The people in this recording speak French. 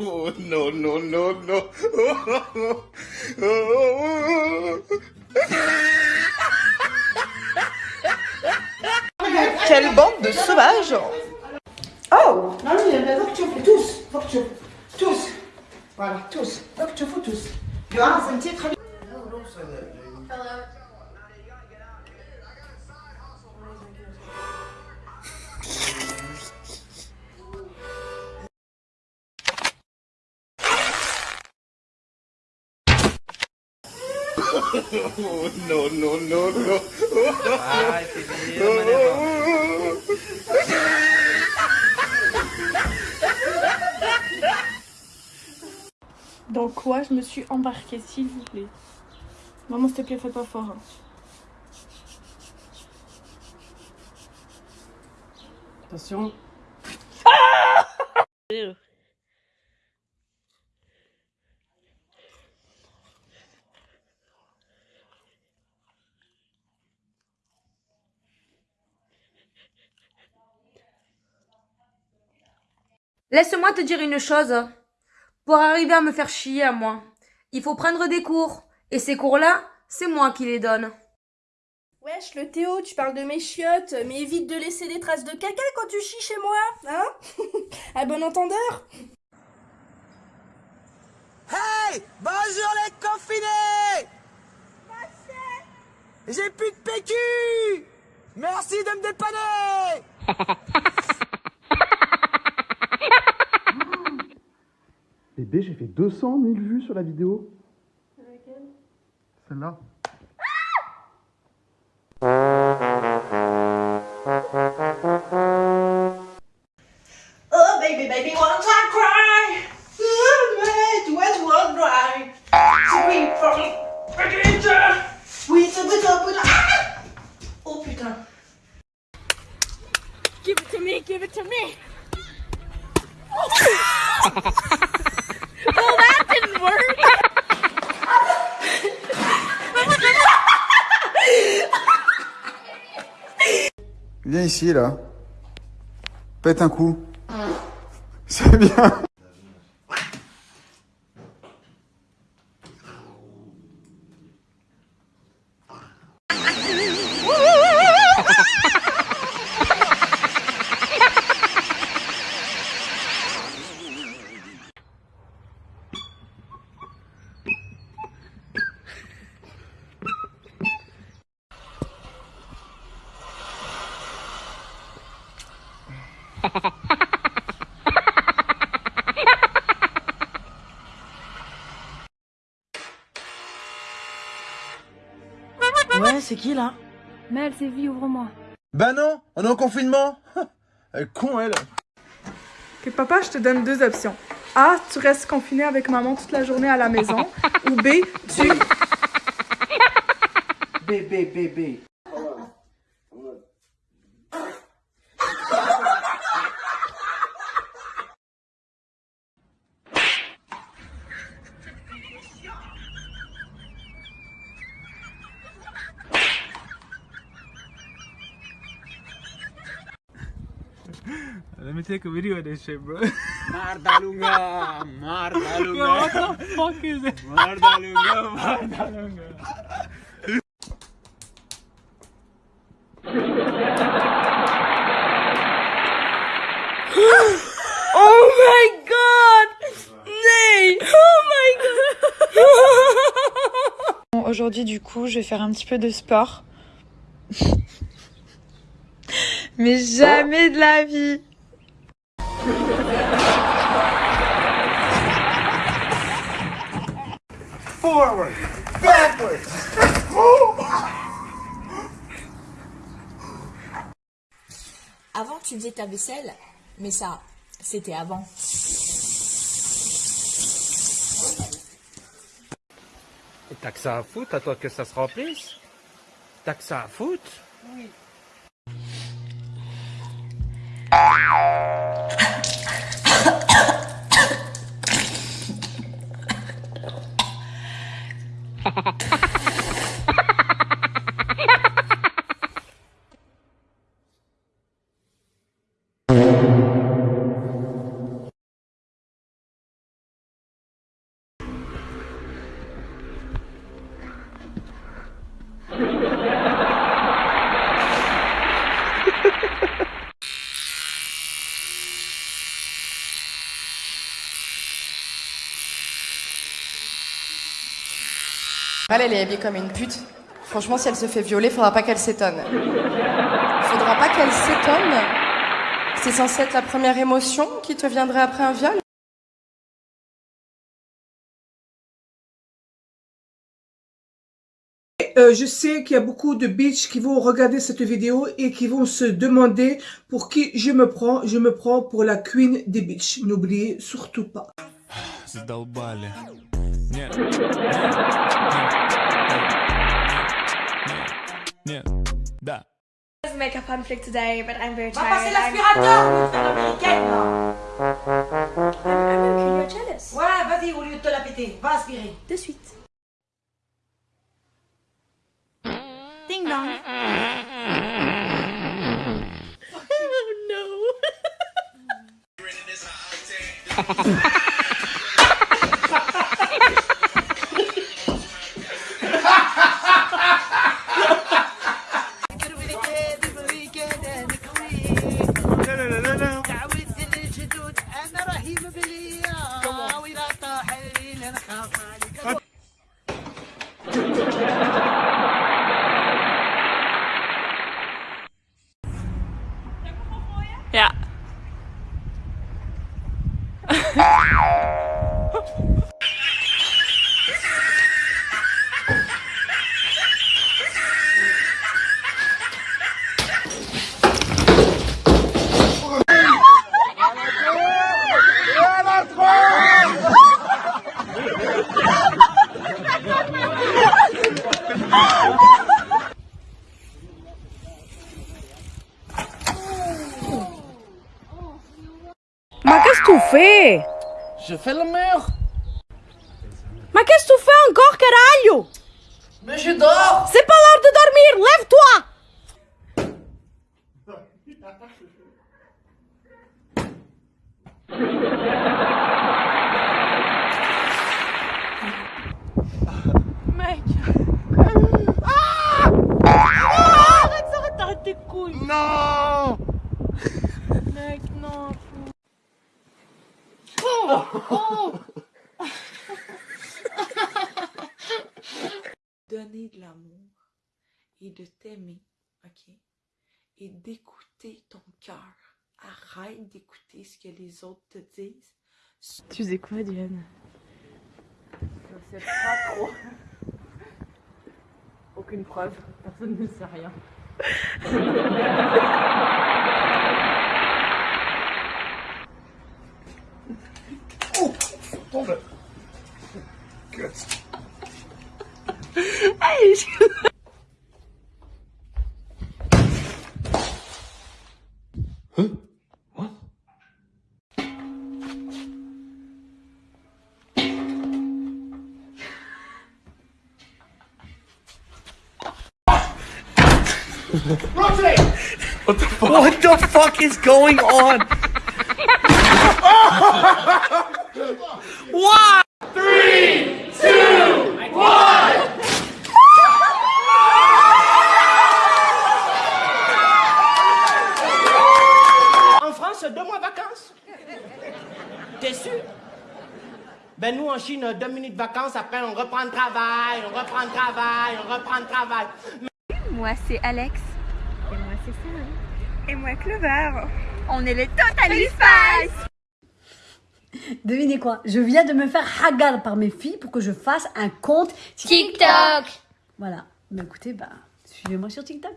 Oh, no, no, no, no. Quelle bande de sauvages Oh Non, non, il faut que tu fais tous. Faut que tu tous. Voilà, tous. Faut que tu fais tous. Tu vas sentir très bien. Oh, no, no, no, no. Ay, qué lindo, manejo. Dans quoi je me suis embarquée, s'il vous plaît? Maman, s'il te plaît, fais pas fort. hein. Attention. Laisse-moi te dire une chose. Pour arriver à me faire chier à moi, il faut prendre des cours. Et ces cours-là, c'est moi qui les donne. Wesh, le Théo, tu parles de mes chiottes, mais évite de laisser des traces de caca quand tu chies chez moi, hein À bon entendeur Hey Bonjour les confinés J'ai plus de PQ Merci de me dépanner J'ai fait 200 000 vues sur la vidéo. Celle-là. Oh, baby, baby, time cry? Wet, one dry. Sweet. Sweet, sweet, sweet. Ah! Oh putain. Give it to me, give it to me ici, là. Pète un coup. C'est bien. Ouais, c'est qui là Mel, c'est vie, ouvre-moi. Bah non, on est en confinement Elle est con elle Ok, papa, je te donne deux options. A, tu restes confiné avec maman toute la journée à la maison. ou B, tu... Bébé, bébé. Let me take a video of this shit, bro. Mardalunga, Mardalunga. what the fuck is it? Mardalunga, Mardalunga. Oh my god Nee Oh my god Bon, Aujourd'hui, du coup, je vais faire un petit peu de sport. Mais jamais de la vie. Forward, backwards. Avant, tu faisais ta vaisselle, mais ça, c'était avant. Et t'as que ça à foutre, à toi que ça se remplisse? T'as que ça à foutre? Elle, est habillée comme une pute. Franchement, si elle se fait violer, faudra pas qu'elle s'étonne. Faudra pas qu'elle s'étonne. C'est censé être la première émotion qui te viendrait après un viol Euh, je sais qu'il y a beaucoup de bitches qui vont regarder cette vidéo et qui vont se demander pour qui je me prends. Je me prends pour la queen des bitches. N'oubliez surtout pas. Задолбали. Нет. Нет. Да. make a fun flick today, but I'm very Va tired. passer I'm, l'aspirateur, putain d'américaine, là. I'm, I'm okay, you're jealous. Ouais, vas-y, au lieu de te la péter, va aspirer. De suite. Ding dong. Ja. fais Je fais le mur. Mais qu'est-ce que tu fais encore, caralho? Mais je dors. C'est pas l'heure de dormir, lève-toi! Non Donner de l'amour et de t'aimer, ok? Et d'écouter ton cœur. Arrête d'écouter ce que les autres te disent. Tu faisais quoi, Diane? Je sais pas trop. Aucune preuve. Personne ne sait rien. What the fuck is going on? En France, deux mois de vacances. T'es sûr? Ben nous en Chine, deux minutes de vacances, après on reprend le travail, on reprend le travail, on reprend le travail. Moi, c'est Alex. Et moi, c'est Sam. Et moi, Clover. On est les Total Spice. Devinez quoi Je viens de me faire hagar par mes filles pour que je fasse un compte TikTok. Voilà. Mais écoutez, bah, suivez-moi sur TikTok.